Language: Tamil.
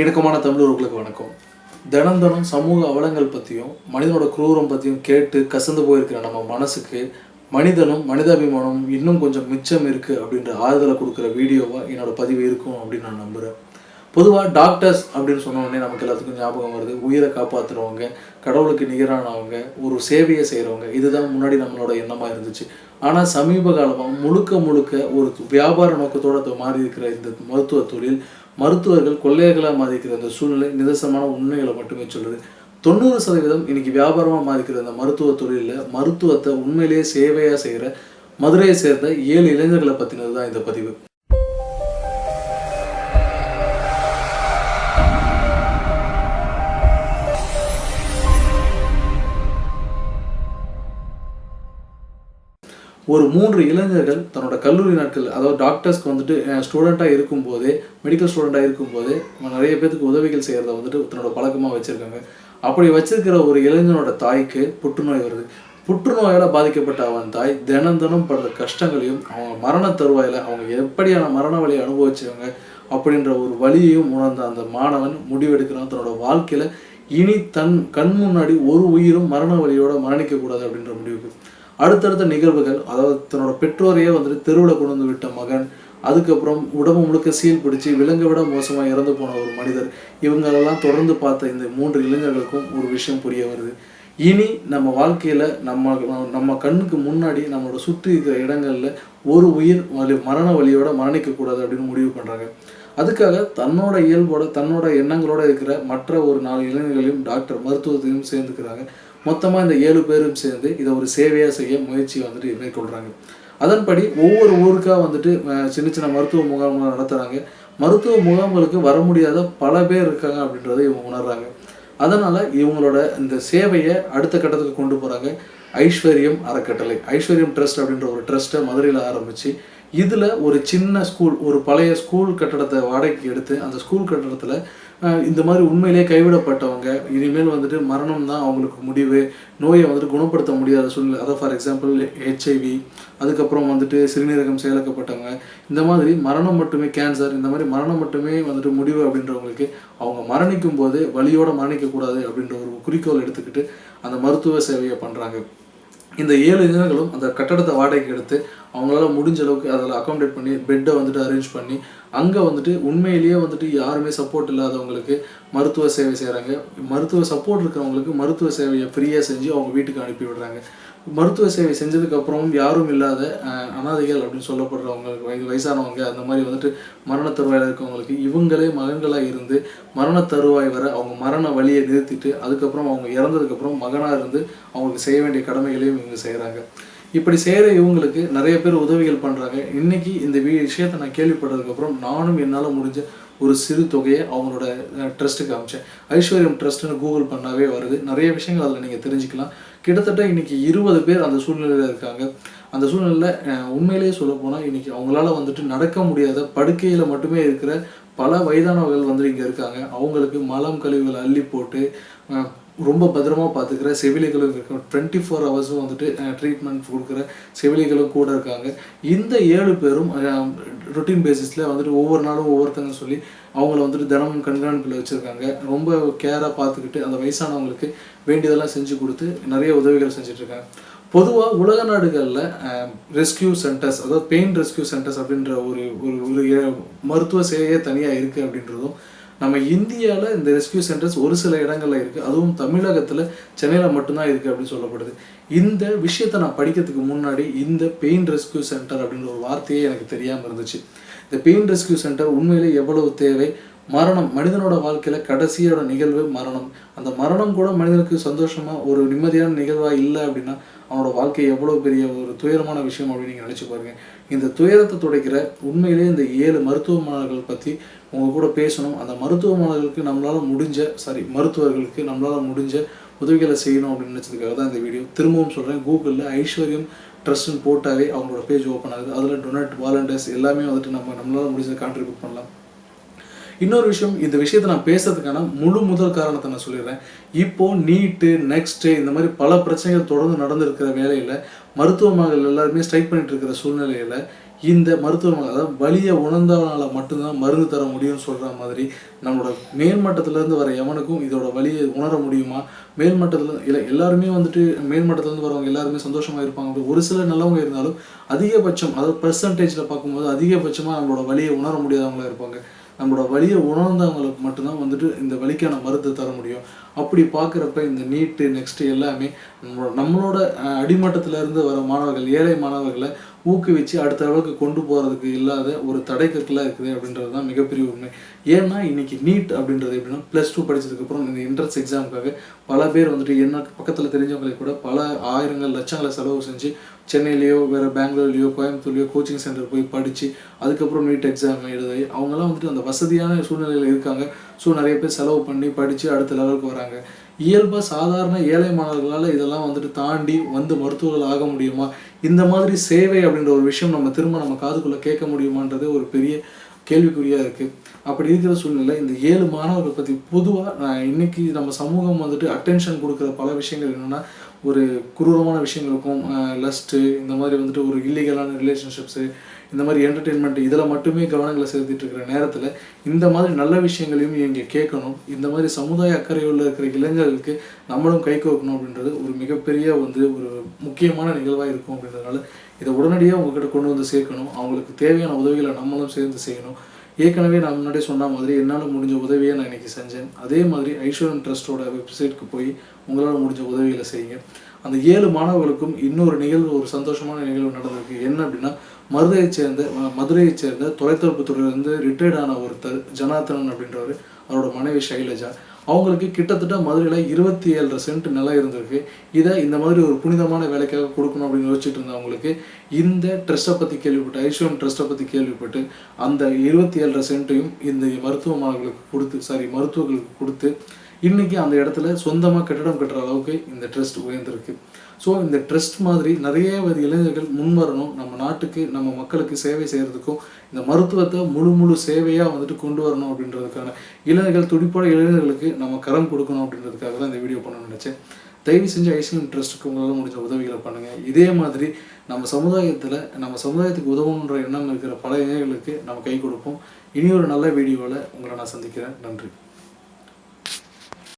இணக்கமான தமிழர்களுக்கு வணக்கம். தினம் தினம் சமூக அவலங்கள் பற்றியும் மனிதனோட குரூரம் பற்றியும் கேட்டு கசந்து போயிருக்கிற நம்ம மனசுக்கு மனிதனும் மனிதாபிமானம் இன்னும் கொஞ்சம் மிச்சம் இருக்குது அப்படின்ற ஆறுதலை கொடுக்குற வீடியோவாக என்னோடய பதிவு இருக்கும் அப்படின்னு நான் நம்புகிறேன் பொதுவாக டாக்டர்ஸ் அப்படின்னு சொன்னோடனே நமக்கு எல்லாத்துக்கும் ஞாபகம் வருது. உயிரை காப்பாற்றுறவங்க கடவுளுக்கு நிகரானவங்க ஒரு சேவையை செய்கிறவங்க இதுதான் முன்னாடி நம்மளோட எண்ணமாக இருந்துச்சு. ஆனால் சமீப காலமாக முழுக்க முழுக்க ஒரு வியாபார நோக்கத்தோடு மாறி இருக்கிற இந்த மருத்துவ தொழில் மருத்துவர்கள் கொள்ளையர்களாக மாறி இருக்கிற இந்த சூழ்நிலை நிதர்சனமான உண்மைகளை மட்டுமே சொல்லுது தொண்ணூறு சதவீதம் இன்னைக்கு வியாபாரமாக மாறிக்கிற இந்த மருத்துவ தொழிலில் மருத்துவத்தை உண்மையிலேயே சேவையாக செய்கிற மதுரையை சேர்ந்த ஏழு இளைஞர்களை பற்றினது தான் இந்த பதிவு. ஒரு மூன்று இளைஞர்கள் தன்னோட கல்லூரி நாட்கள் அதாவது டாக்டர்ஸ்க்கு வந்துட்டு ஸ்டூடெண்ட்டாக இருக்கும்போதே மெடிக்கல் ஸ்டூடெண்ட்டாக இருக்கும்போதே நிறைய பேத்துக்கு உதவிகள் செய்கிறத வந்துட்டு தன்னோட பழக்கமாக வச்சுருக்காங்க. அப்படி வச்சிருக்கிற ஒரு இளைஞனோட தாய்க்கு புற்றுநோய் வருது. புற்றுநோயால் பாதிக்கப்பட்ட அவன் தாய் தினம் தினம் படுற கஷ்டங்களையும் அவங்க மரண தருவாயில் அவங்க எப்படியான மரண வழியை அனுபவிச்சவங்க அப்படின்ற ஒரு வழியையும் உணர்ந்த அந்த மாணவன் முடிவெடுக்கிறான். தன்னோட வாழ்க்கையில் இனி தன் கண் முன்னாடி ஒரு உயிரும் மரண வழியோட மரணிக்கக்கூடாது அப்படின்ற முடிவுக்கு அடுத்தடுத்த நிகழ்வுகள் அதாவது தன்னோட பெற்றோரையே வந்துட்டு தெருவில் கொண்டு வந்து விட்ட மகன் அதுக்கப்புறம் உடம்பு முழுக்க சீல் பிடிச்சி விலங்கை விட மோசமாக இறந்து போன ஒரு மனிதர் இவங்களெல்லாம் தொடர்ந்து பார்த்த இந்த மூன்று இளைஞர்களுக்கும் ஒரு விஷயம் புரிய வருது. இனி நம்ம வாழ்க்கையில் நம்ம நம்ம கண்ணுக்கு முன்னாடி நம்மளோட சுற்றி இருக்கிற இடங்களில் ஒரு உயிர் வலி மரண வழியோட மரணிக்கக்கூடாது அப்படின்னு முடிவு பண்ணுறாங்க அதுக்காக தன்னோட இயல்போட தன்னோட எண்ணங்களோட இருக்கிற மற்ற ஒரு நாலு இளைஞர்களையும் டாக்டர் மருத்துவத்தையும் சேர்ந்துக்கிறாங்க. மொத்தமாக இந்த ஏழு பேரும் சேர்ந்து இதை ஒரு சேவையாக செய்ய முயற்சி வந்துட்டு மேற்கொள்கிறாங்க அதன்படி ஒவ்வொரு ஊருக்காக வந்துட்டு சின்ன சின்ன மருத்துவ முகாம்கள் நடத்துகிறாங்க மருத்துவ முகாம்களுக்கு வர முடியாத பல பேர் இருக்காங்க அப்படின்றத இவங்க உணர்றாங்க. அதனால் இவங்களோட இந்த சேவையை அடுத்த கட்டத்துக்கு கொண்டு போகிறாங்க ஐஸ்வர்யம் அறக்கட்டளை. ஐஸ்வர்யம் ட்ரஸ்ட் அப்படின்ற ஒரு ட்ரஸ்ட்டை மதுரையில் ஆரம்பித்து இதில் ஒரு சின்ன ஸ்கூல் ஒரு பழைய ஸ்கூல் கட்டடத்தை வாடகைக்கு எடுத்து அந்த ஸ்கூல் கட்டடத்தில் இந்த மாதிரி உண்மையிலே கைவிடப்பட்டவங்க இனிமேல் வந்துட்டு மரணம் தான் அவங்களுக்கு முடிவு நோயை வந்துட்டு குணப்படுத்த முடியாத சூழ்நிலை. அதாவது ஃபார் எக்ஸாம்பிள் ஹெச்ஐவி அதுக்கப்புறம் வந்துட்டு சிறுநீரகம் செயலக்கப்பட்டவங்க இந்த மாதிரி மரணம் மட்டுமே கேன்சர் இந்த மாதிரி மரணம் மட்டுமே வந்துட்டு முடிவு அப்படின்றவங்களுக்கு அவங்க மரணிக்கும் போது வழியோடு மரணிக்கக்கூடாது அப்படின்ற ஒரு குறிக்கோள் எடுத்துக்கிட்டு அந்த மருத்துவ சேவையை பண்ணுறாங்க இந்த ஏழு இளைஞர்களும் அந்த கட்டடத்தை வாடகைக்கு எடுத்து அவங்களால முடிஞ்ச அளவுக்கு அதில் அக்காமடேட் பண்ணி பெட்டை வந்துட்டு அரேஞ்ச் பண்ணி அங்கே வந்துட்டு உண்மையிலேயே வந்துட்டு யாருமே சப்போர்ட் இல்லாதவங்களுக்கு மருத்துவ சேவை செய்கிறாங்க மருத்துவ சப்போர்ட் இருக்கிறவங்களுக்கு மருத்துவ சேவையை ஃப்ரீயாக செஞ்சு அவங்க வீட்டுக்கு அனுப்பி விடுறாங்க. மருத்துவ சேவை செஞ்சதுக்கப்புறமும் யாரும் இல்லாத அனாதைகள் அப்படின்னு சொல்லப்படுறவங்க வயது வயசானவங்க அந்த மாதிரி வந்துட்டு மரண தருவாயில் இருக்கவங்களுக்கு இவங்களே மகன்களாக இருந்து மரண தருவாய் வர அவங்க மரண வழியை நிறுத்திட்டு அதுக்கப்புறம் அவங்க இறந்ததுக்கப்புறம் மகனாக இருந்து அவங்களுக்கு செய்ய வேண்டிய கடமைகளையும் இவங்க செய்கிறாங்க இப்படி செய்கிற இவங்களுக்கு நிறைய பேர் உதவிகள் பண்ணுறாங்க இன்றைக்கி இந்த விஷயத்தை நான் கேள்விப்பட்டதுக்கப்புறம் நானும் என்னால் முடிஞ்ச ஒரு சிறு தொகையை அவங்களோட ட்ரஸ்ட்டுக்கு அமைச்சேன். ஐஸ்வர்யம் ட்ரஸ்ட்டுன்னு கூகுள் பண்ணாவே வருது. நிறைய விஷயங்கள் அதில் நீங்கள் தெரிஞ்சுக்கலாம். கிட்டத்தட்ட இன்றைக்கி இருபது பேர் அந்த சூழ்நிலையில் இருக்காங்க. அந்த சூழ்நிலையில் உண்மையிலேயே சொல்ல போனால் இன்றைக்கி அவங்களால வந்துட்டு நடக்க முடியாத படுக்கையில் மட்டுமே இருக்கிற பல வயதானவர்கள் வந்து இங்கே இருக்காங்க. அவங்களுக்கு மலம் கழிவுகள் அள்ளி போட்டு ரொம்ப பத்திரமா பார்த்துக்கிற செவிலிகளும் இருக்காங்க டுவெண்ட்டி ஃபோர் ஹவர்ஸும் வந்துட்டு ட்ரீட்மெண்ட் கொடுக்குற செவிலிகளும் கூட இருக்காங்க. இந்த ஏழு பேரும் ரொட்டீன் பேசிஸில் வந்துட்டு ஒவ்வொரு நாளும் ஒவ்வொருத்தங்க சொல்லி அவங்கள வந்துட்டு தினமும் கண்காணிப்பில் வச்சுருக்காங்க. ரொம்ப கேராக பார்த்துக்கிட்டு அந்த வயசானவங்களுக்கு வேண்டியதெல்லாம் செஞ்சு கொடுத்து நிறைய உதவிகள் செஞ்சிட்ருக்காங்க. பொதுவாக உலக நாடுகளில் ரெஸ்கியூ சென்டர்ஸ் அதாவது பெயின் ரெஸ்கியூ சென்டர்ஸ் அப்படின்ற ஒரு ஒரு ஒரு மருத்துவ சேவையே தனியாக இருக்குது அப்படின்றதும் நம்ம இந்தியாவில் இந்த ரெஸ்கியூ சென்டர்ஸ் ஒரு சில இடங்களில் இருக்குது அதுவும் தமிழகத்தில் சென்னையில் மட்டும்தான் இருக்குது அப்படின்னு சொல்லப்படுது. இந்த விஷயத்தை நான் படிக்கிறதுக்கு முன்னாடி இந்த பெயின் ரெஸ்கியூ சென்டர் அப்படின்ற ஒரு வார்த்தையே எனக்கு தெரியாமல் இருந்துச்சு. இந்த பெயின் ரெஸ்கியூ சென்டர் உண்மையிலே எவ்வளவு தேவை? மரணம் மனிதனோட வாழ்க்கையில் கடைசியோட நிகழ்வு மரணம். அந்த மரணம் கூட மனிதனுக்கு சந்தோஷமாக ஒரு நிம்மதியான நிகழ்வாக இல்லை அப்படின்னா அவனோட வாழ்க்கை எவ்வளோ பெரிய ஒரு துயரமான விஷயம் அப்படின்னு நீங்கள் நினச்சி பாருங்கள் இந்த துயரத்தை துடைக்கிற உண்மையிலே இந்த ஏழு மருத்துவ மாணவர்கள் பற்றி உங்கள் கூட பேசணும். அந்த மருத்துவ மாணவர்களுக்கு நம்மளால் முடிஞ்ச சாரி மருத்துவர்களுக்கு நம்மளால் முடிஞ்ச உதவிகளை செய்யணும் அப்படின்னு நினச்சதுக்காக தான் இந்த வீடியோ. திரும்பவும் சொல்கிறேன் கூகுளில் ஐஸ்வர்யம் ட்ரஸ்ட்னு போட்டாவே அவங்களோட பேஜ் ஓப்பன் ஆகுது. அதில் டொனேட் வாலண்டியர்ஸ் எல்லாமே வந்துட்டு நம்ம நம்மளால் முடிஞ்ச கான்ட்ரிபியூட் பண்ணலாம். இன்னொரு விஷயம் இந்த விஷயத்தை நான் பேசுறதுக்கான முழு முதல் காரணத்தை நான் சொல்லிடுறேன். இப்போ நீட்டு நெக்ஸ்ட்டு இந்த மாதிரி பல பிரச்சனைகள் தொடர்ந்து நடந்திருக்கிற வேலையில் மருத்துவமனைகள் எல்லாருமே ஸ்ட்ரைக் பண்ணிட்டு இருக்கிற சூழ்நிலையில் இந்த மருத்துவமனை அதாவது வலியை உணர்ந்தவனால மட்டும்தான் மருந்து தர முடியும்னு சொல்கிற மாதிரி நம்மளோட மேல்மட்டத்திலேருந்து வர எவனுக்கும் இதோட வலியை உணர முடியுமா? மேல்மட்டத்தில் இல்லை எல்லாருமே வந்துட்டு மேல்மட்டத்துலேருந்து வரவங்க எல்லாருமே சந்தோஷமாக இருப்பாங்க. ஒரு சில நல்லவங்க இருந்தாலும் அதிகபட்சம் அதாவது பர்சன்டேஜில் பார்க்கும்போது அதிகபட்சமாக நம்மளோட வலியை உணர முடியாதவங்களா இருப்பாங்க. நம்மளோட வழியை உணர்ந்தவங்களுக்கு மட்டும்தான் வந்துட்டு இந்த வழிக்கான மருந்து தர முடியும். அப்படி பார்க்குறப்ப இந்த நீட்டு நெக்ஸ்ட்டு எல்லாமே நம்மளோட நம்மளோட அஹ், அடிமட்டத்துல இருந்து வர மாணவர்கள் ஏழை மாணவர்களை ஊக்குவிச்சு அடுத்த அளவுக்கு கொண்டு போகிறதுக்கு இல்லாத ஒரு தடைக்கற்களாக இருக்குது அப்படின்றது தான் மிகப்பெரிய உண்மை. ஏன்னா இன்றைக்கி நீட் அப்படின்றது எப்படின்னா ப்ளஸ் டூ படித்ததுக்கப்புறம் இந்த என்ட்ரன்ஸ் எக்ஸாமுக்காக பல பேர் வந்துட்டு என்ன பக்கத்தில் தெரிஞ்சவங்களுக்கு கூட பல ஆயிரங்கள் லட்சங்களை செலவு செஞ்சு சென்னையிலேயோ வேறு பெங்களூர்லையோ கோயம்புத்தூர்லேயோ கோச்சிங் சென்டர் போய் படித்து அதுக்கப்புறம் நீட் எக்ஸாம் எழுதி அவங்கெல்லாம் வந்துட்டு அந்த வசதியான சூழ்நிலையில் இருக்காங்க. ஸோ நிறைய பேர் செலவு பண்ணி படித்து அடுத்த லெவலுக்கு வராங்க. இயல்பாக சாதாரண ஏழை மாணவர்களால் இதெல்லாம் வந்துட்டு தாண்டி வந்து மருத்துவர்கள் ஆக முடியுமா? இந்த மாதிரி சேவை அப்படின்ற ஒரு விஷயம் நம்ம திரும்ப நம்ம காதுக்குள்ளே கேட்க முடியுமான்றது ஒரு பெரிய கேள்விக்குறியாக இருக்குது அப்படி இருக்கிற சூழ்நிலை இந்த ஏழு மாணவர்கள் பற்றி பொதுவாக நான் இன்னைக்கு நம்ம சமூகம் வந்துட்டு அட்டென்ஷன் கொடுக்குற பல விஷயங்கள் என்னென்னா ஒரு குரூரமான விஷயங்களுக்கும் லஸ்ட்டு இந்த மாதிரி வந்துட்டு ஒரு இல்லீகலான ரிலேஷன்ஷிப்ஸு இந்த மாதிரி என்டர்டெயின்மெண்ட் இதில் மட்டுமே கவனங்களை செலுத்திட்டு இருக்கிற நேரத்தில் இந்த மாதிரி நல்ல விஷயங்களையும் இங்கே கேட்கணும். இந்த மாதிரி சமுதாய அக்கறையுள்ள இருக்கிற இளைஞர்களுக்கு நம்மளும் கை கோக்கணும் அப்படின்றது ஒரு மிகப்பெரிய வந்து ஒரு முக்கியமான நிகழ்வாக இருக்கும் அப்படின்றதுனால இதை உடனடியாக உங்ககிட்ட கொண்டு வந்து சேர்க்கணும். அவங்களுக்கு தேவையான உதவிகளை நம்மளும் சேர்ந்து செய்யணும். ஏற்கனவே நான் முன்னாடியே சொன்ன மாதிரி என்னால் முடிஞ்ச உதவியை நான் இன்னைக்கு செஞ்சேன். அதே மாதிரி ஐஸ்வரன் ட்ரஸ்ட்டோட வெப்சைட்க்கு போய் உங்களால் முடிஞ்ச உதவிகளை செய்யுங்க. அந்த ஏழு மாணவர்களுக்கும் இன்னொரு நிகழ்வு ஒரு சந்தோஷமான நிகழ்வு நடந்திருக்கு. என்ன அப்படின்னா மதுரையைச் சேர்ந்த மதுரையைச் சேர்ந்த தொலைத்தொடர்பு துறையிலிருந்து ரிட்டையர்ட் ஆன ஒருத்தர் ஜனார்த்தனன் அப்படின்றவர். அவரோட மனைவி ஷைலஜா. அவங்களுக்கு கிட்டத்தட்ட மதுரையில் இருபத்தி ஏழரை சென்ட் நிலம் இருந்திருக்கு. இதை இந்த மாதிரி ஒரு புனிதமான வேலைக்காக கொடுக்கணும் அப்படின்னு யோசிச்சுட்டு இருந்தவங்களுக்கு இந்த ட்ரஸ்ட்டை பற்றி கேள்விப்பட்டு ஐஸ்வர்யம் ட்ரஸ்ட்டை பற்றி கேள்விப்பட்டு அந்த இருபத்தி ஏழரை சென்ட்டையும் இந்த மருத்துவ மாணவர்களுக்கு கொடுத்து சாரி மருத்துவர்களுக்கு கொடுத்து இன்றைக்கி அந்த இடத்துல சொந்தமாக கட்டிடம் கட்டுற அளவுக்கு இந்த ட்ரஸ்ட் உயர்ந்திருக்கு. ஸோ இந்த ட்ரஸ்ட் மாதிரி நிறைய இளைஞர்கள் முன்வரணும். நம்ம நாட்டுக்கு நம்ம மக்களுக்கு சேவை செய்கிறதுக்கும் இந்த மருத்துவத்தை முழு முழு சேவையாக வந்துட்டு கொண்டு வரணும் அப்படின்றதுக்கான இளைஞர்கள் துடிப்பட இளைஞர்களுக்கு நம்ம கரம் கொடுக்கணும் அப்படின்றதுக்காக தான் இந்த வீடியோ பண்ணணும்னு நினச்சேன். தயவு செஞ்சு ஐசிஎம் ட்ரஸ்ட்டுக்கு உங்களால் முடிஞ்ச உதவிகளை பண்ணுங்கள் இதே மாதிரி நம்ம சமுதாயத்தில் நம்ம சமுதாயத்துக்கு உதவணுன்ற எண்ணம் இருக்கிற பல இளைஞர்களுக்கு நம்ம கை கொடுப்போம். இனி ஒரு நல்ல வீடியோவில் உங்களை நான் சந்திக்கிறேன். நன்றி.